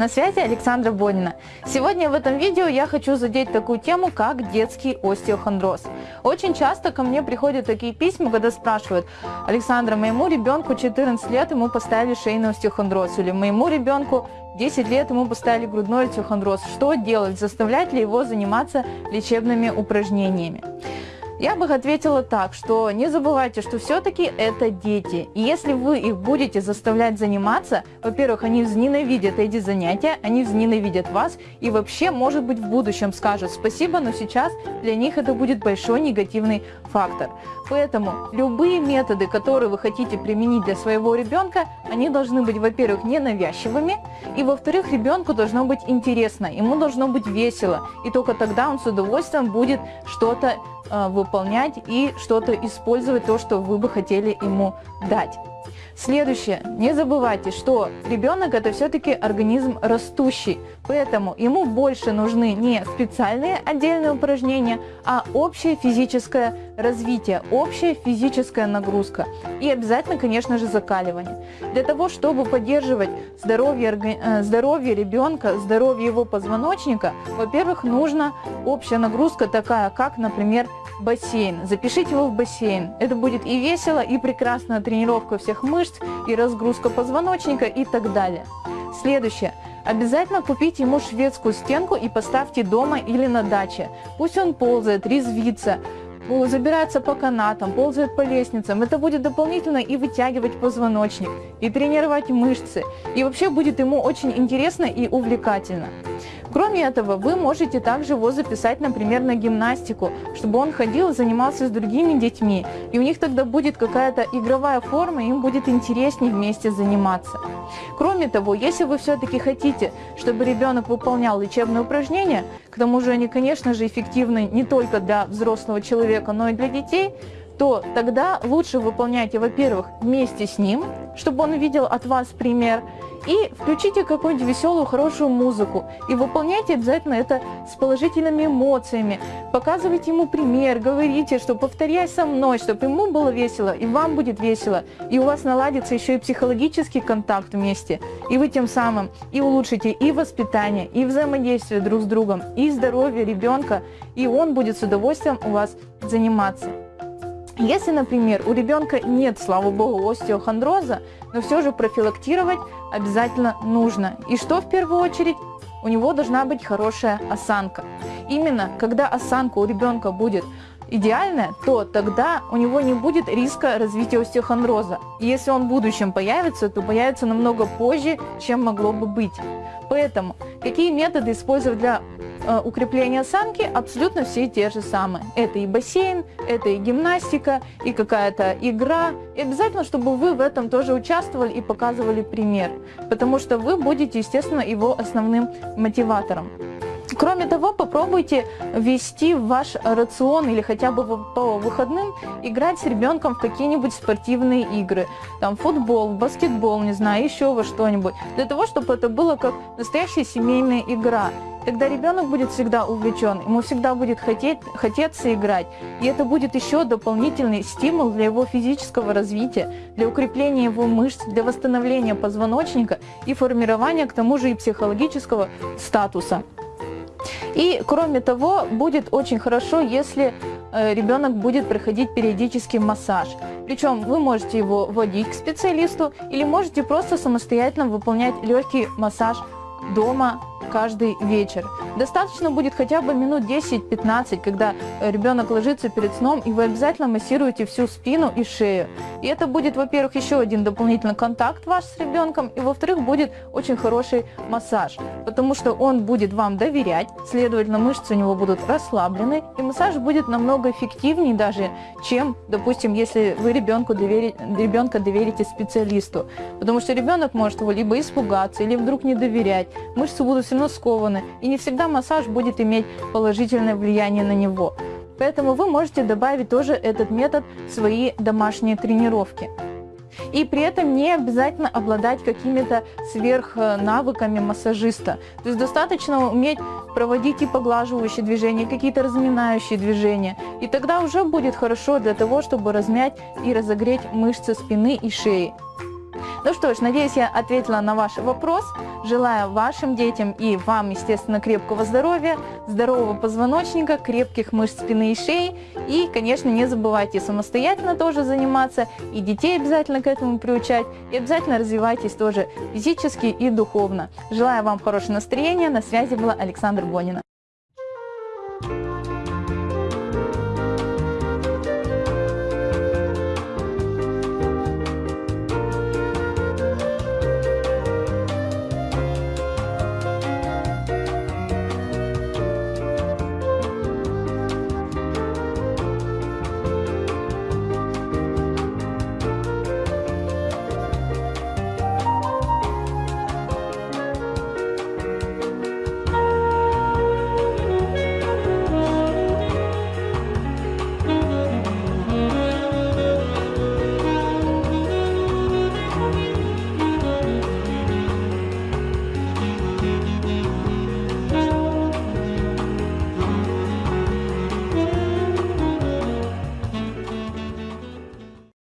На связи Александра Бонина. Сегодня в этом видео я хочу задеть такую тему, как детский остеохондроз. Очень часто ко мне приходят такие письма, когда спрашивают, Александра, моему ребенку 14 лет, ему поставили шейный остеохондроз, или моему ребенку 10 лет, ему поставили грудной остеохондроз. Что делать? Заставлять ли его заниматься лечебными упражнениями? Я бы ответила так, что не забывайте, что все-таки это дети. И если вы их будете заставлять заниматься, во-первых, они возненавидят эти занятия, они возненавидят вас и вообще, может быть, в будущем скажут спасибо, но сейчас для них это будет большой негативный фактор. Поэтому любые методы, которые вы хотите применить для своего ребенка, они должны быть, во-первых, ненавязчивыми, и, во-вторых, ребенку должно быть интересно, ему должно быть весело, и только тогда он с удовольствием будет что-то выполнять и что-то использовать, то, что вы бы хотели ему дать. Следующее. Не забывайте, что ребенок это все-таки организм растущий, поэтому ему больше нужны не специальные отдельные упражнения, а общее физическое развитие, общая физическая нагрузка и обязательно, конечно же, закаливание. Для того, чтобы поддерживать здоровье, э, здоровье ребенка, здоровье его позвоночника, во-первых, нужна общая нагрузка такая, как, например, бассейн. Запишите его в бассейн. Это будет и весело, и прекрасная тренировка всех мышц, и разгрузка позвоночника и так далее. Следующее. Обязательно купите ему шведскую стенку и поставьте дома или на даче. Пусть он ползает, резвится, забирается по канатам, ползает по лестницам. Это будет дополнительно и вытягивать позвоночник, и тренировать мышцы. И вообще будет ему очень интересно и увлекательно. Кроме этого, вы можете также его записать, например, на гимнастику, чтобы он ходил и занимался с другими детьми. И у них тогда будет какая-то игровая форма, им будет интереснее вместе заниматься. Кроме того, если вы все-таки хотите, чтобы ребенок выполнял лечебные упражнения, к тому же они, конечно же, эффективны не только для взрослого человека, но и для детей, то тогда лучше выполняйте, во-первых, вместе с ним, чтобы он видел от вас пример, и включите какую-нибудь веселую, хорошую музыку. И выполняйте обязательно это с положительными эмоциями. Показывайте ему пример, говорите, что повторяй со мной, чтобы ему было весело, и вам будет весело. И у вас наладится еще и психологический контакт вместе. И вы тем самым и улучшите и воспитание, и взаимодействие друг с другом, и здоровье ребенка, и он будет с удовольствием у вас заниматься. Если, например, у ребенка нет, слава богу, остеохондроза, но все же профилактировать обязательно нужно. И что в первую очередь? У него должна быть хорошая осанка. Именно когда осанка у ребенка будет идеальная, то тогда у него не будет риска развития остеохондроза. И если он в будущем появится, то появится намного позже, чем могло бы быть. Поэтому какие методы использовать для укрепления осанки абсолютно все те же самые. Это и бассейн, это и гимнастика, и какая-то игра. И обязательно, чтобы вы в этом тоже участвовали и показывали пример, потому что вы будете, естественно, его основным мотиватором. Кроме того, попробуйте ввести в ваш рацион или хотя бы по выходным играть с ребенком в какие-нибудь спортивные игры. Там футбол, баскетбол, не знаю, еще во что-нибудь. Для того, чтобы это было как настоящая семейная игра. Тогда ребенок будет всегда увлечен, ему всегда будет хотеть, хотеться играть. И это будет еще дополнительный стимул для его физического развития, для укрепления его мышц, для восстановления позвоночника и формирования к тому же и психологического статуса. И кроме того, будет очень хорошо, если э, ребенок будет проходить периодический массаж. Причем вы можете его водить к специалисту или можете просто самостоятельно выполнять легкий массаж дома каждый вечер. Достаточно будет хотя бы минут 10-15, когда ребенок ложится перед сном, и вы обязательно массируете всю спину и шею. И это будет, во-первых, еще один дополнительный контакт ваш с ребенком, и во-вторых, будет очень хороший массаж, потому что он будет вам доверять, следовательно, мышцы у него будут расслаблены, и массаж будет намного эффективнее даже, чем, допустим, если вы ребенку доверите, ребенка доверите специалисту. Потому что ребенок может его либо испугаться, или вдруг не доверять. Мышцы будут все равно скованы, и не всегда массаж будет иметь положительное влияние на него. Поэтому вы можете добавить тоже этот метод в свои домашние тренировки. И при этом не обязательно обладать какими-то сверхнавыками массажиста. То есть достаточно уметь проводить и поглаживающие движения, какие-то разминающие движения. И тогда уже будет хорошо для того, чтобы размять и разогреть мышцы спины и шеи. Ну что ж, надеюсь, я ответила на ваш вопрос. Желаю вашим детям и вам, естественно, крепкого здоровья, здорового позвоночника, крепких мышц спины и шеи. И, конечно, не забывайте самостоятельно тоже заниматься, и детей обязательно к этому приучать, и обязательно развивайтесь тоже физически и духовно. Желаю вам хорошего настроения. На связи была Александра Бонина.